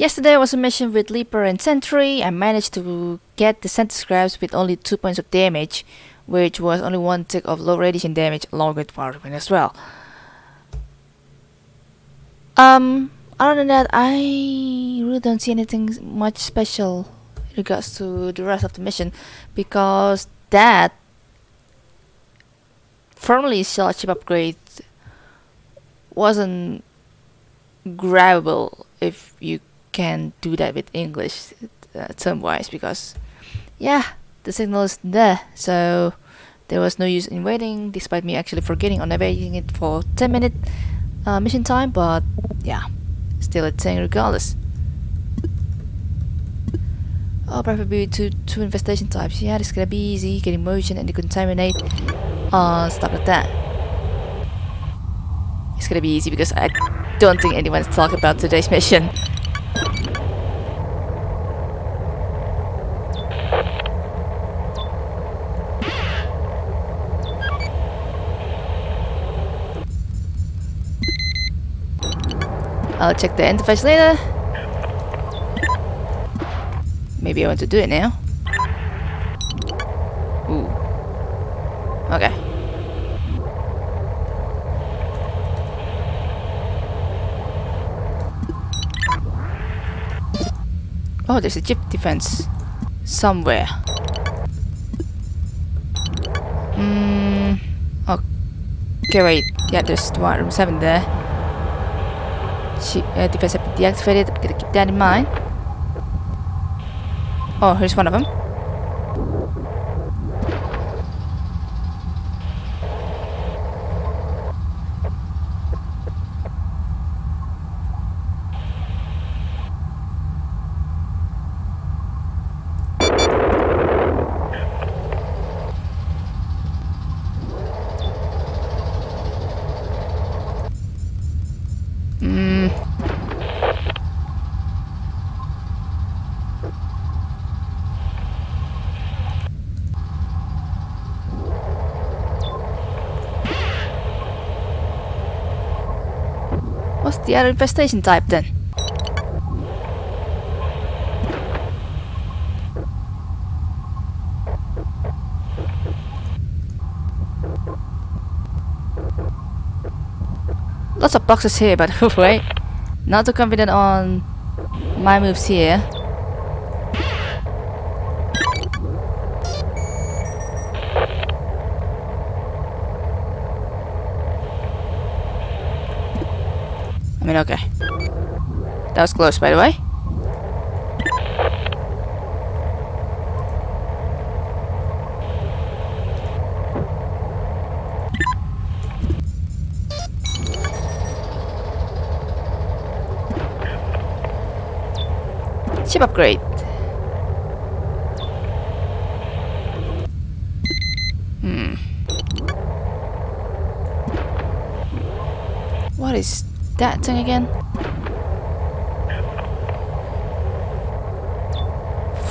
Yesterday was a mission with Leaper and Sentry. I managed to get the Sentry Scraps with only 2 points of damage, which was only 1 tick of low radiation damage along with Firewind as well. Um, other than that, I really don't see anything much special in regards to the rest of the mission because that firmly shell chip upgrade wasn't grabbable if you can do that with English uh, term wise because yeah the signal is there so there was no use in waiting despite me actually forgetting on navigating it for 10 minute uh, mission time but yeah still a thing regardless Oh, preferably two, two infestation types. Yeah, this gonna be easy. Getting motion and decontaminate. Uh, stuff like that. It's gonna be easy because I don't think anyone's talking about today's mission. I'll check the interface later. Maybe I want to do it now. Ooh. Okay. Oh, there's a chip defense somewhere. Hmm. Okay, wait. Yeah, there's one room seven there. She, uh, defense have been deactivated. I'm gonna keep that in mind. Oh, here's one of them. Hmm. What's the other infestation type then? Lots of boxes here, but wait. Not too confident on my moves here. Mean, okay. That was close, by the way. Chip upgrade. Hmm. What is that thing again?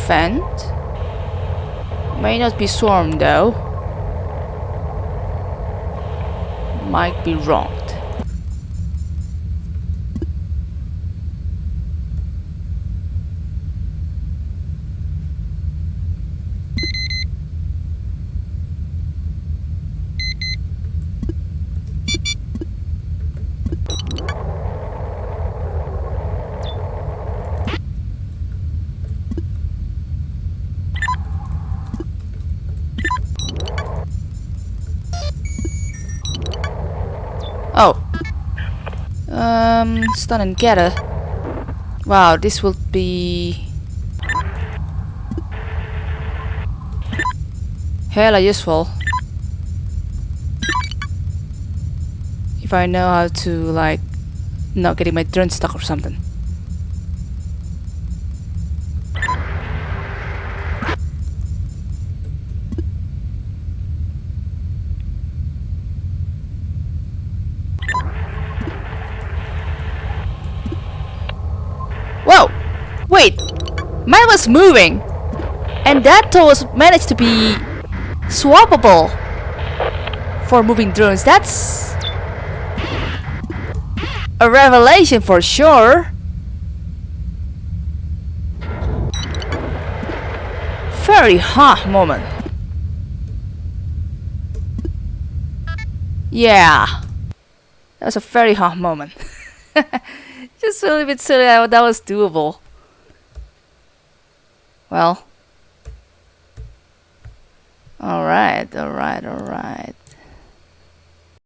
Fent? May not be swarm though. Might be wronged. Oh. Um, stun and gather. Wow, this will be hella useful. If I know how to like not getting my drone stuck or something. Whoa! Wait! Mine was moving! And that tool was managed to be swappable for moving drones. That's a revelation for sure. Very hot moment. Yeah. That was a very hot moment. Just a little bit silly that was doable. Well. Alright, alright, alright.